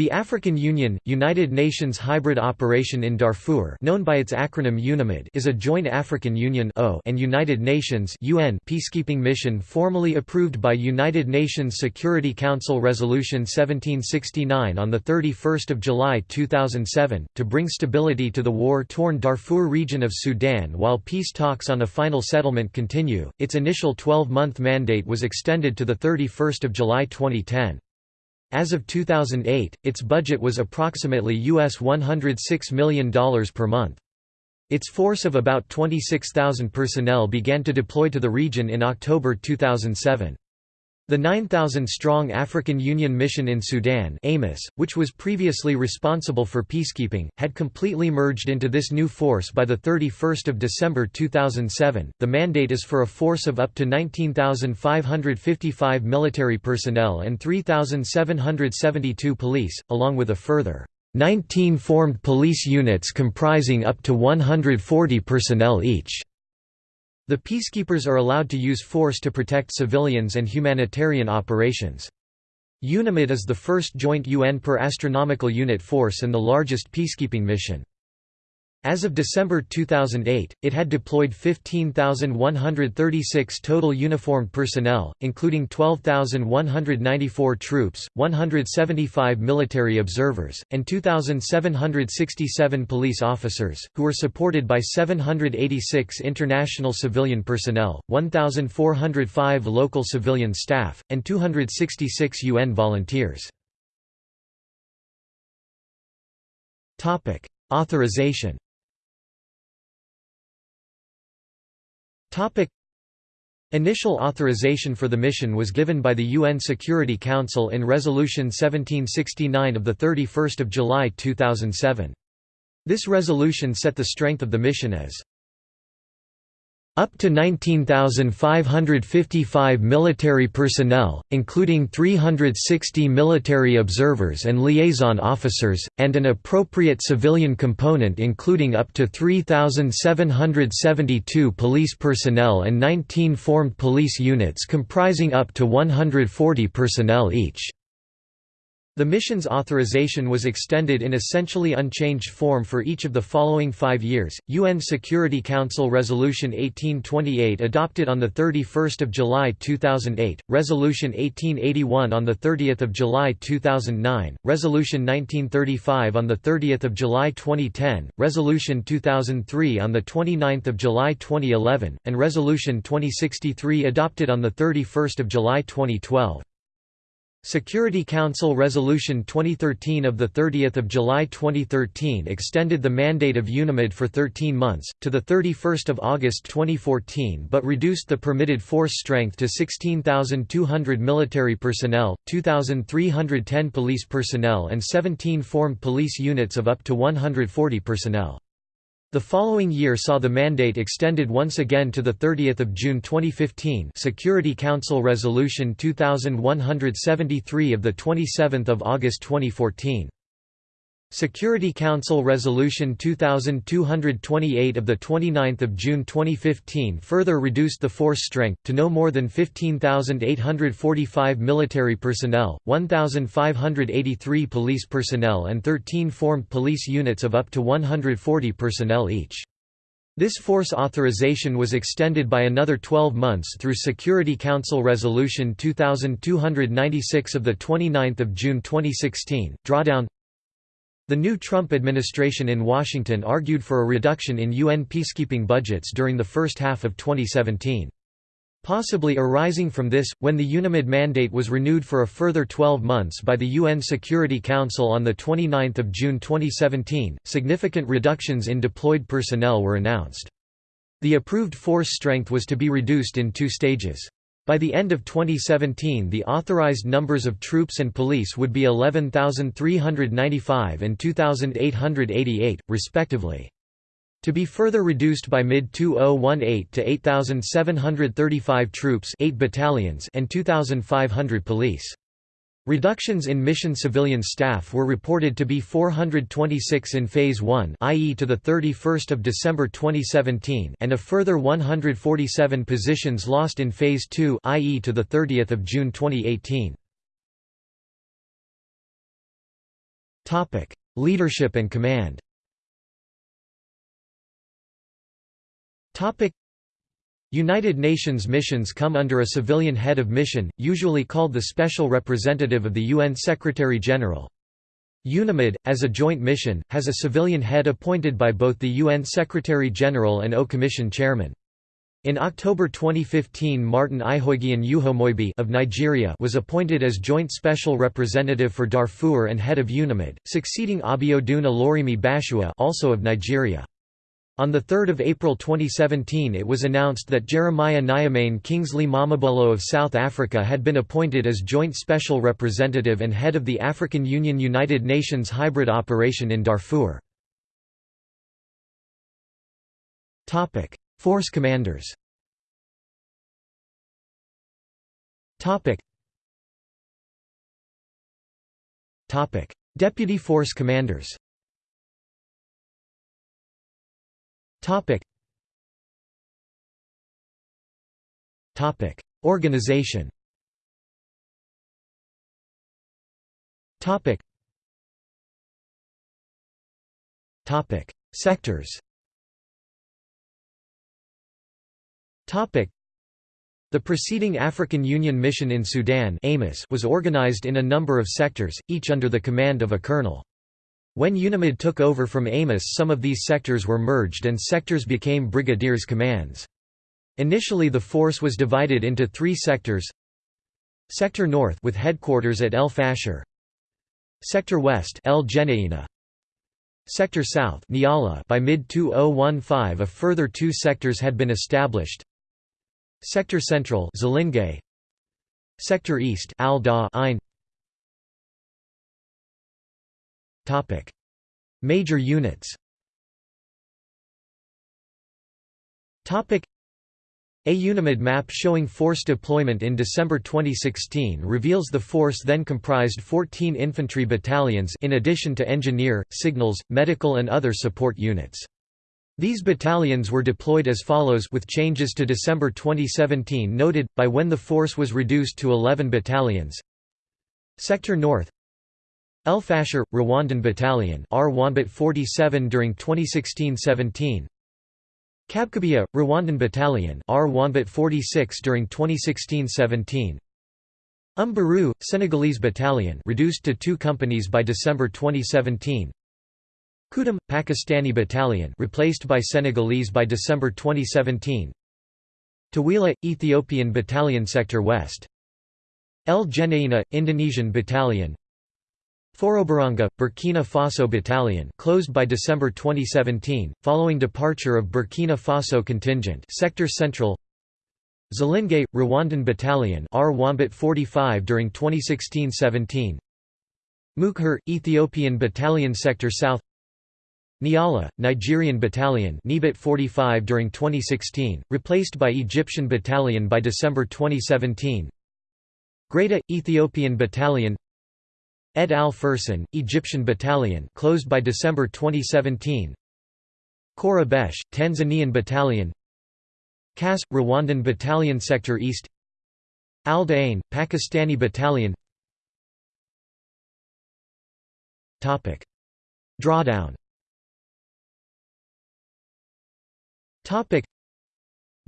The African Union, United Nations Hybrid Operation in Darfur known by its acronym UNAMID is a joint African Union and United Nations UN peacekeeping mission formally approved by United Nations Security Council Resolution 1769 on 31 July 2007, to bring stability to the war-torn Darfur region of Sudan while peace talks on a final settlement continue. Its initial 12-month mandate was extended to 31 July 2010. As of 2008, its budget was approximately US $106 million per month. Its force of about 26,000 personnel began to deploy to the region in October 2007. The 9,000-strong African Union Mission in Sudan AMIS, which was previously responsible for peacekeeping, had completely merged into this new force by 31 December 2007. The mandate is for a force of up to 19,555 military personnel and 3,772 police, along with a further 19 formed police units comprising up to 140 personnel each. The peacekeepers are allowed to use force to protect civilians and humanitarian operations. UNAMID is the first joint UN per astronomical unit force and the largest peacekeeping mission. As of December 2008, it had deployed 15,136 total uniformed personnel, including 12,194 troops, 175 military observers, and 2,767 police officers, who were supported by 786 international civilian personnel, 1,405 local civilian staff, and 266 UN volunteers. Authorization Topic Initial authorization for the mission was given by the UN Security Council in Resolution 1769 of 31 July 2007. This resolution set the strength of the mission as up to 19,555 military personnel, including 360 military observers and liaison officers, and an appropriate civilian component including up to 3,772 police personnel and 19 formed police units comprising up to 140 personnel each. The mission's authorization was extended in essentially unchanged form for each of the following five years. UN Security Council Resolution 1828 adopted on 31 July 2008, Resolution 1881 on 30 July 2009, Resolution 1935 on 30 July 2010, Resolution 2003 on 29 July 2011, and Resolution 2063 adopted on 31 July 2012. Security Council Resolution 2013 of 30 July 2013 extended the mandate of UNAMID for 13 months, to 31 August 2014 but reduced the permitted force strength to 16,200 military personnel, 2,310 police personnel and 17 formed police units of up to 140 personnel. The following year saw the mandate extended once again to 30 June 2015 Security Council Resolution 2173 of 27 August 2014. Security Council Resolution 2228 of 29 June 2015 further reduced the force strength, to no more than 15,845 military personnel, 1,583 police personnel and 13 formed police units of up to 140 personnel each. This force authorization was extended by another 12 months through Security Council Resolution 2296 of 29 June 2016. Drawdown the new Trump administration in Washington argued for a reduction in UN peacekeeping budgets during the first half of 2017. Possibly arising from this, when the UNAMID mandate was renewed for a further 12 months by the UN Security Council on 29 June 2017, significant reductions in deployed personnel were announced. The approved force strength was to be reduced in two stages. By the end of 2017 the authorized numbers of troops and police would be 11,395 and 2,888, respectively. To be further reduced by mid-2018 to 8,735 troops 8 battalions and 2,500 police. Reductions in mission civilian staff were reported to be 426 in Phase 1 i.e. to 31 December 2017 and a further 147 positions lost in Phase 2 i.e. to the 30th of June 2018. Topic: Leadership and command United Nations missions come under a civilian head of mission, usually called the Special Representative of the UN Secretary-General. UNAMID, as a joint mission, has a civilian head appointed by both the UN Secretary-General and AU Commission Chairman. In October 2015 Martin Ihoeghian Uhomoibi of Nigeria was appointed as Joint Special Representative for Darfur and head of UNAMID, succeeding Abiodun Oluremi Bashua also of Nigeria. On 3 April 2017 it was announced that Jeremiah Nyamane Kingsley Mamabolo of South Africa had been appointed as Joint Special Representative and head of the African Union United Nations hybrid operation in Darfur. Force commanders Deputy force commanders Topic. Topic. Organization Topic. Topic. Sectors Topic. The preceding African Union Mission in Sudan was organized in a number of sectors, each under the command of a colonel. When UNAMID took over from AMIS some of these sectors were merged and sectors became brigadiers' commands. Initially the force was divided into three sectors. Sector North with headquarters at El Fasher. Sector West El Sector South Nyala by mid-2015 a further two sectors had been established. Sector Central Zalingei Sector East Al Da Ain Topic: Major units. Topic: a UNAMID map showing force deployment in December 2016 reveals the force then comprised 14 infantry battalions in addition to engineer, signals, medical and other support units. These battalions were deployed as follows with changes to December 2017 noted, by when the force was reduced to 11 battalions Sector North El Fasher, Rwandan Battalion R 47 during 2016-17 Kabkabia, Rwandan Battalion R 46 during 2016-17 Umbaru, Senegalese Battalion reduced to two companies by December 2017 Kudum, Pakistani Battalion replaced by Senegalese by December 2017 Tawila, Ethiopian Battalion Sector West. El Geneina, Indonesian Battalion Forobaranga, Burkina Faso Battalion closed by December 2017, following departure of Burkina Faso contingent Sector Central. Zalingei, Rwandan Battalion R 45 during 2016–17 Mukjar, Ethiopian Battalion Sector South. Nyala, Nigerian Battalion Nibit 45 during 2016, replaced by Egyptian Battalion by December 2017 Gereida, Ethiopian Battalion Ed al-Fursan, Egyptian Battalion closed by December 2017 Khor Abeche, Tanzanian Battalion. Kas, Rwandan Battalion Sector East. Al Dain, Pakistani Battalion. Topic. Drawdown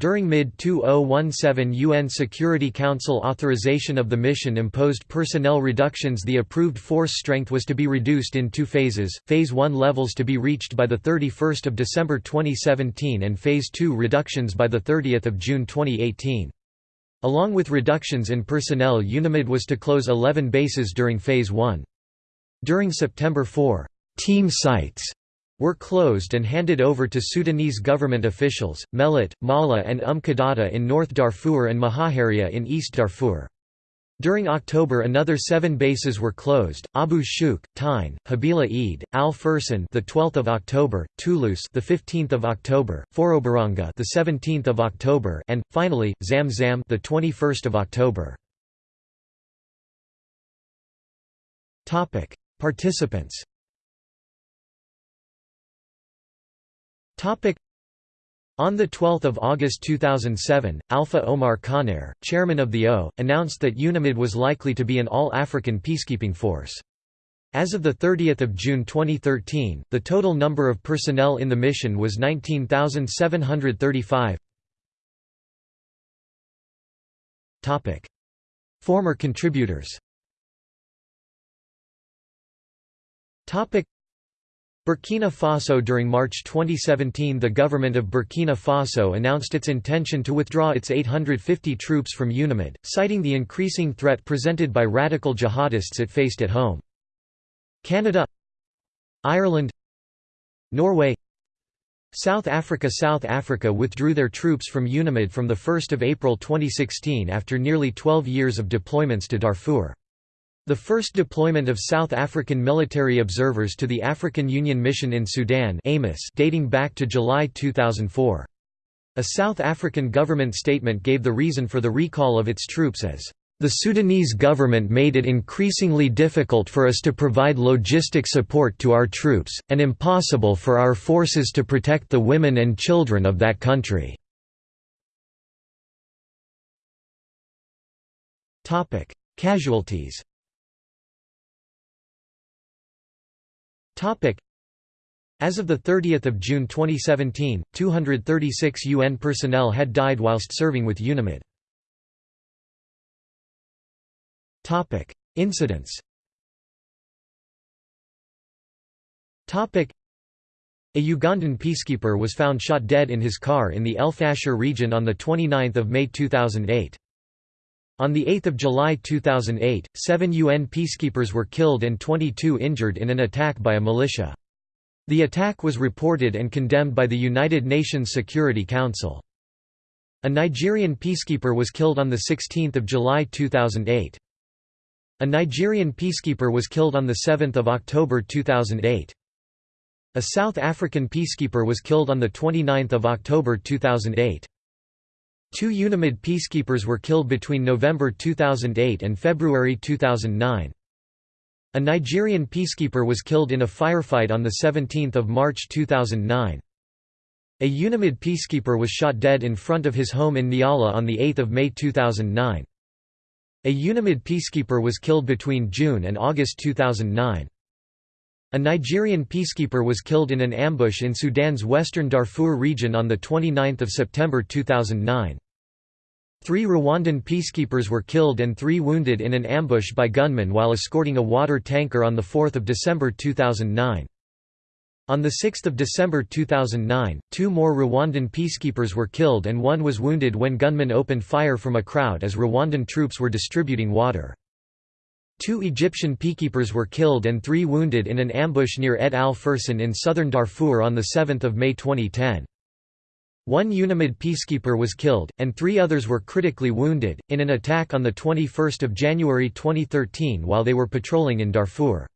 during mid-2017 UN Security Council authorization of the mission imposed personnel reductions the approved force strength was to be reduced in two phases, Phase 1 levels to be reached by 31 December 2017 and Phase 2 reductions by 30 June 2018. Along with reductions in personnel UNAMID was to close 11 bases during Phase 1. During September 4, team sites were closed and handed over to Sudanese government officials, Melit, Mala and Qadada in North Darfur and Mahaharia in East Darfur. During October another 7 bases were closed: Abu Shouk, Tine, Habila Eid, Al Fursan the 12th of October, Tulus the 15th of October, Forobaranga the 17th of October, and finally Zamzam the 21st of October. Participants On 12 August 2007, Alpha Oumar Konaré, chairman of the AU, announced that UNAMID was likely to be an all-African peacekeeping force. As of 30 June 2013, the total number of personnel in the mission was 19,735. Former contributors Burkina Faso During March 2017 the government of Burkina Faso announced its intention to withdraw its 850 troops from UNAMID, citing the increasing threat presented by radical jihadists it faced at home. Canada Ireland Norway South Africa South Africa withdrew their troops from UNAMID from 1 April 2016 after nearly 12 years of deployments to Darfur. The first deployment of South African military observers to the African Union Mission in Sudan dating back to July 2004. A South African government statement gave the reason for the recall of its troops as the Sudanese government made it increasingly difficult for us to provide logistic support to our troops, and impossible for our forces to protect the women and children of that country. Casualties as of 30 June 2017, 236 UN personnel had died whilst serving with UNAMID. Incidents. A Ugandan peacekeeper was found shot dead in his car in the El Fasher region on the 29th of May 2008. On 8 July 2008, seven UN peacekeepers were killed and 22 injured in an attack by a militia. The attack was reported and condemned by the United Nations Security Council. A Nigerian peacekeeper was killed on 16 July 2008. A Nigerian peacekeeper was killed on 7 October 2008. A South African peacekeeper was killed on 29 October 2008. Two UNAMID peacekeepers were killed between November 2008 and February 2009. A Nigerian peacekeeper was killed in a firefight on 17 March 2009. A UNAMID peacekeeper was shot dead in front of his home in Nyala on 8 May 2009. A UNAMID peacekeeper was killed between June and August 2009. A Nigerian peacekeeper was killed in an ambush in Sudan's western Darfur region on 29 September 2009. Three Rwandan peacekeepers were killed and three wounded in an ambush by gunmen while escorting a water tanker on 4 December 2009. On 6 December 2009, two more Rwandan peacekeepers were killed and one was wounded when gunmen opened fire from a crowd as Rwandan troops were distributing water. Two Egyptian peacekeepers were killed and three wounded in an ambush near Ed al-Fursan in southern Darfur on 7 May 2010. One UNAMID peacekeeper was killed, and three others were critically wounded, in an attack on 21 January 2013 while they were patrolling in Darfur.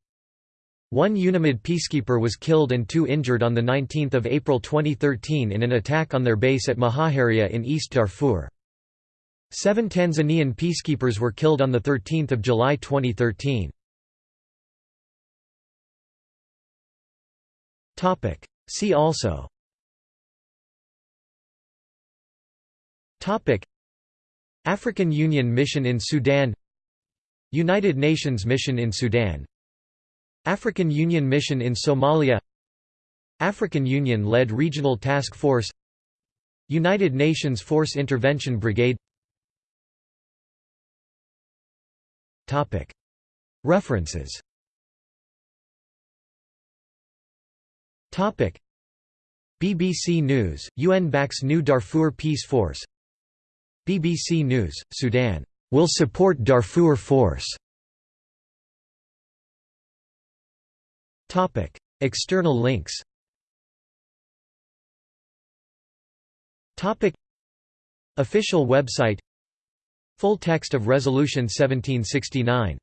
One UNAMID peacekeeper was killed and two injured on 19 April 2013 in an attack on their base at Mahaharia in East Darfur. Seven Tanzanian peacekeepers were killed on 13 July 2013. See also. African Union Mission in Sudan. United Nations Mission in Sudan. African Union Mission in Somalia. African Union-led Regional Task Force. United Nations Force Intervention Brigade References. BBC News, UN backs new Darfur Peace Force. BBC News, Sudan, "...will support Darfur Force". External links. Official website Full text of Resolution 1769